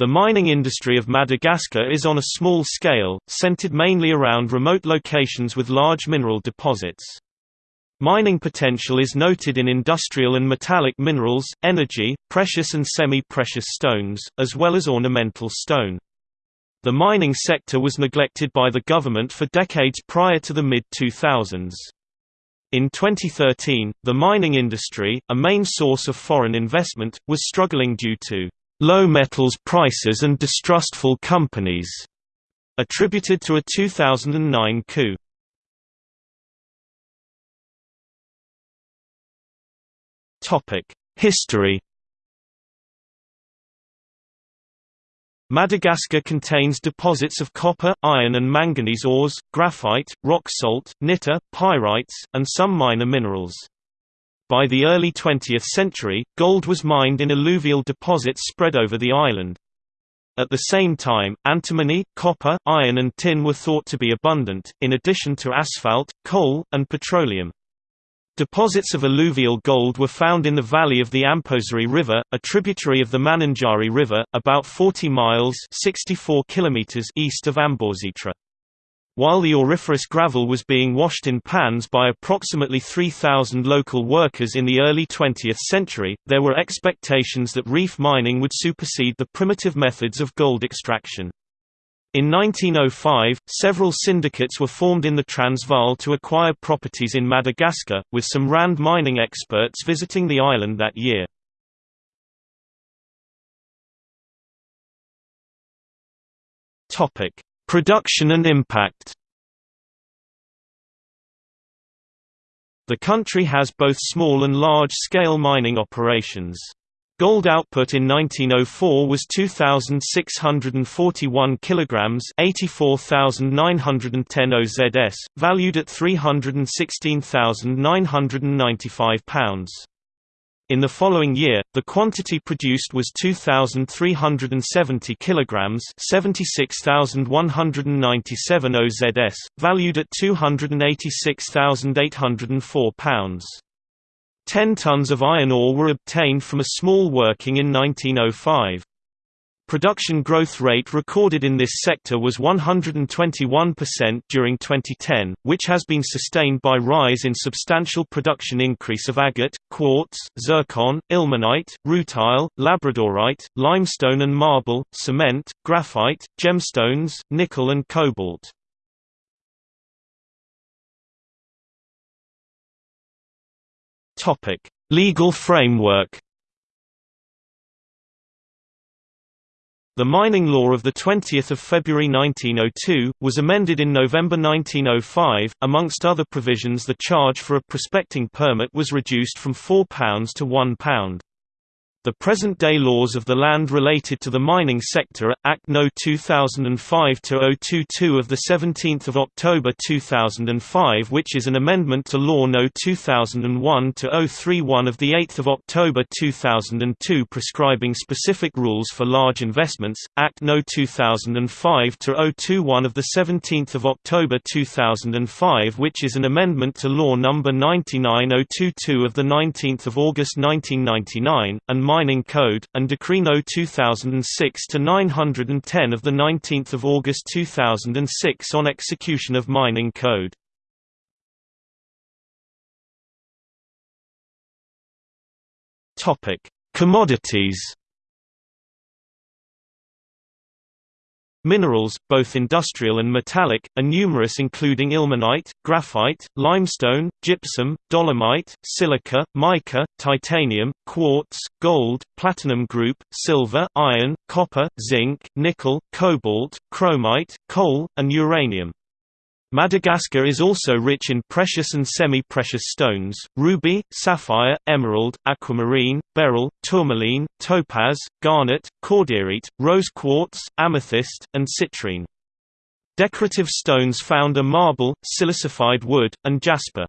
The mining industry of Madagascar is on a small scale, centered mainly around remote locations with large mineral deposits. Mining potential is noted in industrial and metallic minerals, energy, precious and semi-precious stones, as well as ornamental stone. The mining sector was neglected by the government for decades prior to the mid-2000s. In 2013, the mining industry, a main source of foreign investment, was struggling due to low metals prices and distrustful companies, attributed to a 2009 coup. History Madagascar contains deposits of copper, iron and manganese ores, graphite, rock salt, nitre, pyrites, and some minor minerals. By the early 20th century, gold was mined in alluvial deposits spread over the island. At the same time, antimony, copper, iron and tin were thought to be abundant, in addition to asphalt, coal, and petroleum. Deposits of alluvial gold were found in the valley of the Amposary River, a tributary of the Mananjary River, about 40 miles 64 kilometers east of Ambositra. While the auriferous gravel was being washed in pans by approximately 3,000 local workers in the early 20th century, there were expectations that reef mining would supersede the primitive methods of gold extraction. In 1905, several syndicates were formed in the Transvaal to acquire properties in Madagascar, with some Rand mining experts visiting the island that year. Topic: Production and impact The country has both small and large-scale mining operations. Gold output in 1904 was 2641 kilograms, 84910 OZS, valued at 316,995 pounds. In the following year, the quantity produced was 2,370 kilograms, 76,197 OZS, valued at 286,804 pounds. Ten tons of iron ore were obtained from a small working in 1905. Production growth rate recorded in this sector was 121% during 2010, which has been sustained by rise in substantial production increase of agate, quartz, zircon, ilmenite, rutile, labradorite, limestone and marble, cement, graphite, gemstones, nickel and cobalt. Legal framework The mining law of 20 February 1902, was amended in November 1905, amongst other provisions the charge for a prospecting permit was reduced from £4 to £1. The present-day laws of the land related to the mining sector are, Act No. 2005-022 of 17 October 2005 which is an amendment to Law No. 2001-031 of 8 October 2002 prescribing specific rules for large investments, Act No. 2005-021 of 17 October 2005 which is an amendment to Law No. 99022 of 19 August 1999, and Mining Code, and Decree No. 2006-910 of 19 August 2006 on execution of Mining Code. Commodities Minerals, both industrial and metallic, are numerous including ilmenite, graphite, limestone, gypsum, dolomite, silica, mica, titanium, quartz, gold, platinum group, silver, iron, copper, zinc, nickel, cobalt, chromite, coal, and uranium. Madagascar is also rich in precious and semi-precious stones, ruby, sapphire, emerald, aquamarine, beryl, tourmaline, topaz, garnet, cordierite, rose quartz, amethyst, and citrine. Decorative stones found are marble, silicified wood, and jasper.